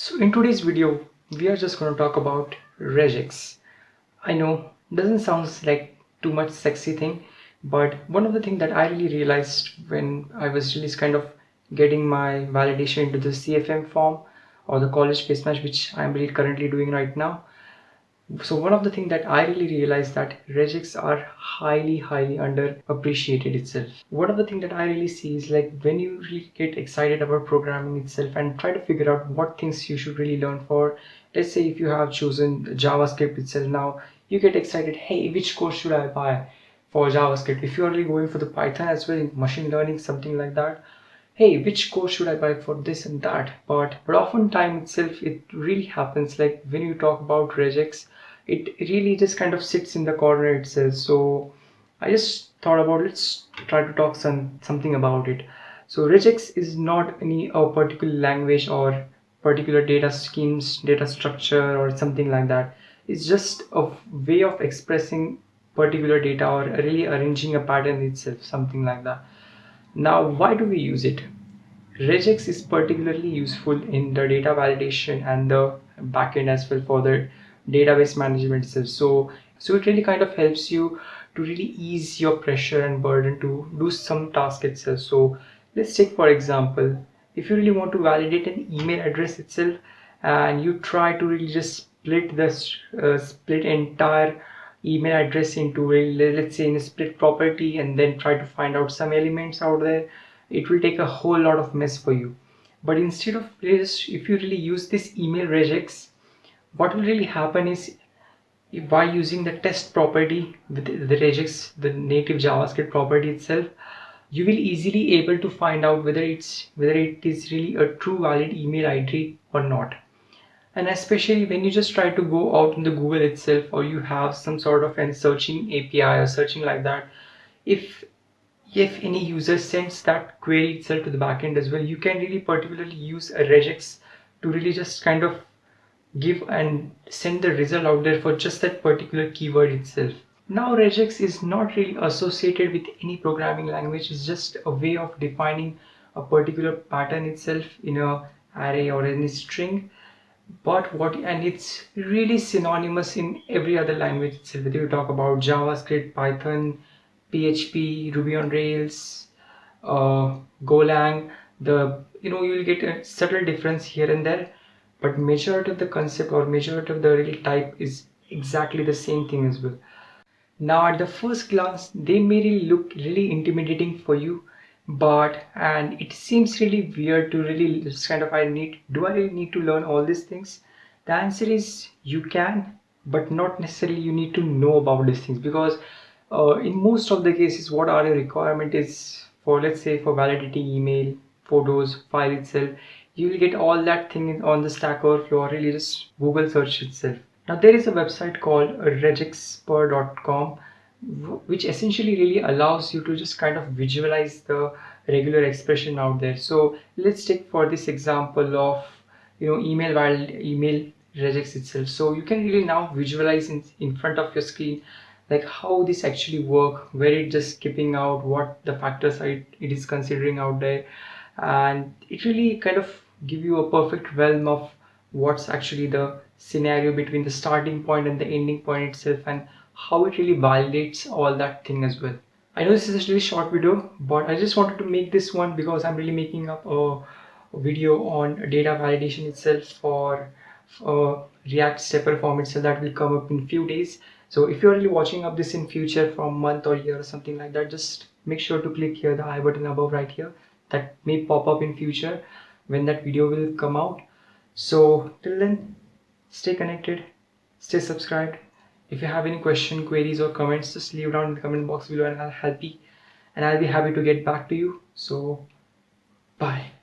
So in today's video, we are just going to talk about regex. I know doesn't sound like too much sexy thing, but one of the things that I really realized when I was really kind of getting my validation into the CFM form or the college face match, which I'm really currently doing right now, so one of the things that i really realized that regex are highly highly underappreciated itself. One of the things that i really see is like when you really get excited about programming itself and try to figure out what things you should really learn for let's say if you have chosen javascript itself now you get excited hey which course should i buy for javascript? If you're really going for the python as well machine learning something like that hey which course should i buy for this and that? But but often time itself it really happens like when you talk about regex it really just kind of sits in the corner itself. So i just thought about let's try to talk some something about it. So regex is not any a particular language or particular data schemes data structure or something like that. It's just a way of expressing particular data or really arranging a pattern itself something like that. Now why do we use it? Regex is particularly useful in the data validation and the backend as well for the database management itself. So so it really kind of helps you to really ease your pressure and burden to do some task itself. So let's take for example if you really want to validate an email address itself and you try to really just split this uh, split entire email address into a let's say in a split property and then try to find out some elements out there it will take a whole lot of mess for you. But instead of this if you really use this email regex what will really happen is by using the test property with the regex the native javascript property itself you will easily able to find out whether it's whether it is really a true valid email id or not. And especially when you just try to go out in the google itself or you have some sort of an searching api or searching like that if if any user sends that query itself to the backend as well you can really particularly use a regex to really just kind of give and send the result out there for just that particular keyword itself. Now regex is not really associated with any programming language, it's just a way of defining a particular pattern itself in a array or any string. But what and it's really synonymous in every other language itself. Whether you talk about javascript python php ruby on rails uh, golang the you know you'll get a subtle difference here and there but majority of the concept or majority of the real type is exactly the same thing as well. Now at the first glance they may really look really intimidating for you but and it seems really weird to really just kind of I need do I really need to learn all these things? The answer is you can but not necessarily you need to know about these things because uh, in most of the cases what are the requirement is for let's say for validating email photos file itself you will get all that thing on the stack overflow or really just google search itself. Now there is a website called regexper.com which essentially really allows you to just kind of visualize the regular expression out there. So let's take for this example of you know email while email regex itself. So you can really now visualize in, in front of your screen like how this actually work where it just skipping out what the factors it, it is considering out there. And it really kind of give you a perfect realm of what's actually the scenario between the starting point and the ending point itself and how it really validates all that thing as well. I know this is a really short video but i just wanted to make this one because i'm really making up a, video on data validation itself for uh, react stepper form itself that will come up in few days. So if you're really watching up this in future from month or year or something like that just make sure to click here the i button above right here. That may pop up in future when that video will come out. So till then stay connected stay subscribed. If you have any question queries or comments just leave down in the comment box below and i'll help you. And i'll be happy to get back to you. So bye